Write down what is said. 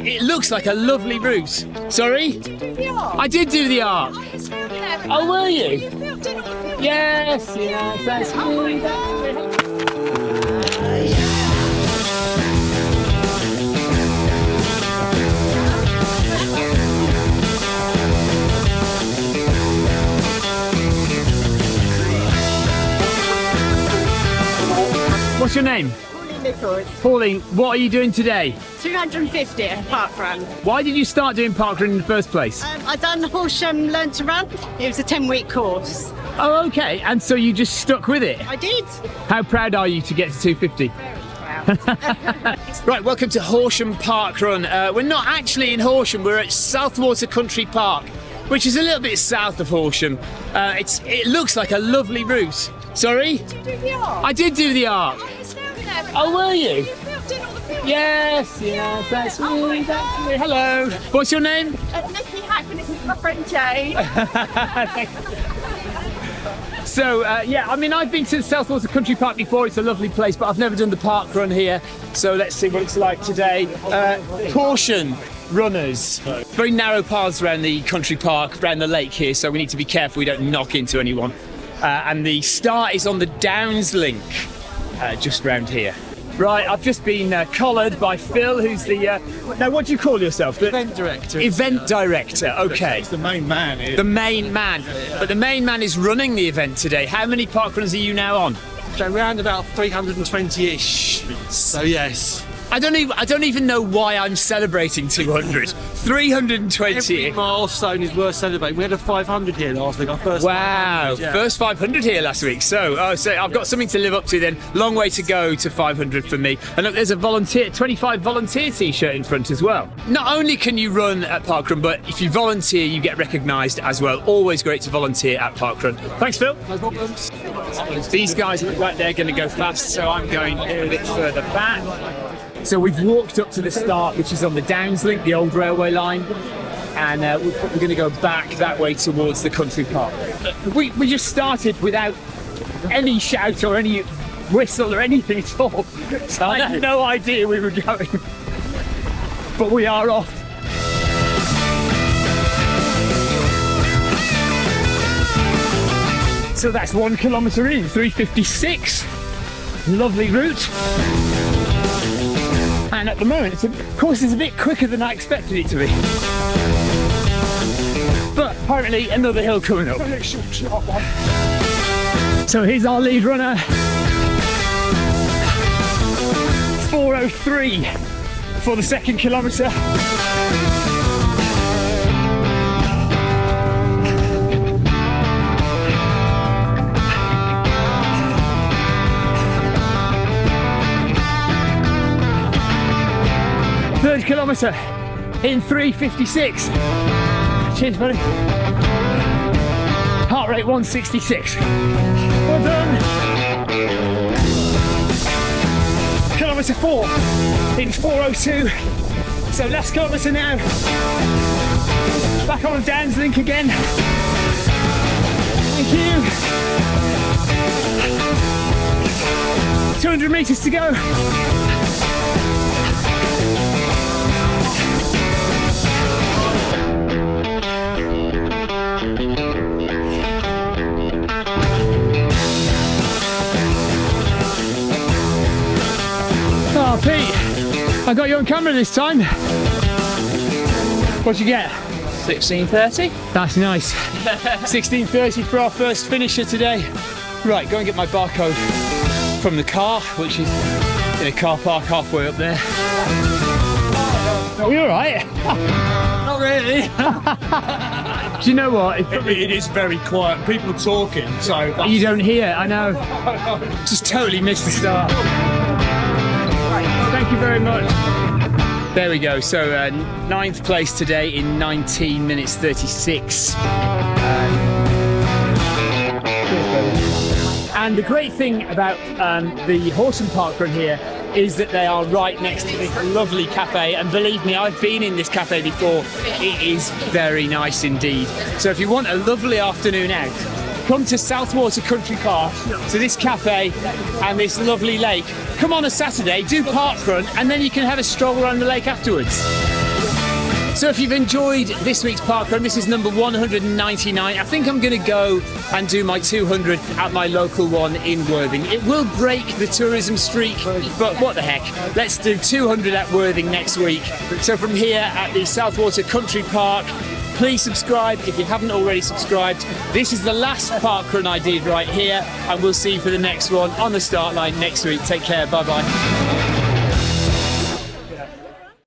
It looks like a lovely route. Sorry? I did do the arc. Oh, were you? Yes, yes, that's me. What's your name? Nichols. Pauline, what are you doing today? 250 at park run. Why did you start doing parkrun in the first place? Um, I done Horsham Learn to Run. It was a 10 week course. Oh, okay. And so you just stuck with it. I did. How proud are you to get to 250? Right, welcome to Horsham Park Run. Uh, we're not actually in Horsham, we're at Southwater Country Park, which is a little bit south of Horsham. Uh, it's, it looks like a lovely route. Sorry? I did do the arc. Oh, were you? Yes, yes, that's me, that's me. Hello. What's your name? Nikki Hackman, this is my friend Jane. So uh, yeah, I mean, I've been to Southwater Country Park before. It's a lovely place, but I've never done the park run here. So let's see what it's like today. Uh, caution, runners. Very narrow paths around the country park, around the lake here. So we need to be careful we don't knock into anyone. Uh, and the start is on the Downs Link, uh, just round here. Right, I've just been uh, collared by Phil, who's the. Uh, now, what do you call yourself? The Event director. Event director. Okay. It's the main man here. The main man. But the main man is running the event today. How many park runs are you now on? So around about 320-ish. So yes. I don't even I don't even know why I'm celebrating 200. 320. Every milestone is worth celebrating. We had a 500 here last week. Our first Wow, 500, yeah. first 500 here last week. So, oh, so I've got something to live up to then. Long way to go to 500 for me. And look, there's a volunteer, 25 volunteer t-shirt in front as well. Not only can you run at Parkrun, but if you volunteer, you get recognised as well. Always great to volunteer at Parkrun. Thanks, Phil. No problems. These guys look like they're going to go fast, so I'm going a bit further back. So we've walked up to the start, which is on the Downslink, the old railway line, and uh, we're going to go back that way towards the country park. We, we just started without any shout or any whistle or anything at all. So I had no idea we were going. But we are off. So that's one kilometre in, 356. Lovely route. And at the moment, it's a, of course, it's a bit quicker than I expected it to be. But apparently, another hill coming up. So here's our lead runner. 403 for the second kilometre. Third kilometre in 356. Cheers, buddy. Heart rate 166. Well done. Kilometre four in 402. So last kilometre now. Back on the Downs link again. Thank you. 200 metres to go. Oh, Pete, I got you on camera this time. What'd you get? 1630. That's nice. 16.30 for our first finisher today. Right, go and get my barcode from the car, which is in a car park halfway up there. Are you alright? Not really. Do you know what? If it is very quiet. People are talking, so you don't hear, I know. Just totally missed the start. Thank you very much. There we go. So uh, ninth place today in 19 minutes 36. And the great thing about um, the Horsham Park run here is that they are right next to this lovely cafe. And believe me, I've been in this cafe before. It is very nice indeed. So if you want a lovely afternoon out, come to Southwater Country Park to this cafe and this lovely lake. Come on a Saturday, do park run, and then you can have a stroll around the lake afterwards. So if you've enjoyed this week's park run, this is number 199. I think I'm going to go and do my 200 at my local one in Worthing. It will break the tourism streak, but what the heck? Let's do 200 at Worthing next week. So from here at the Southwater Country Park, please subscribe if you haven't already subscribed. This is the last park run I did right here, and we'll see you for the next one on the start line next week. Take care. Bye bye.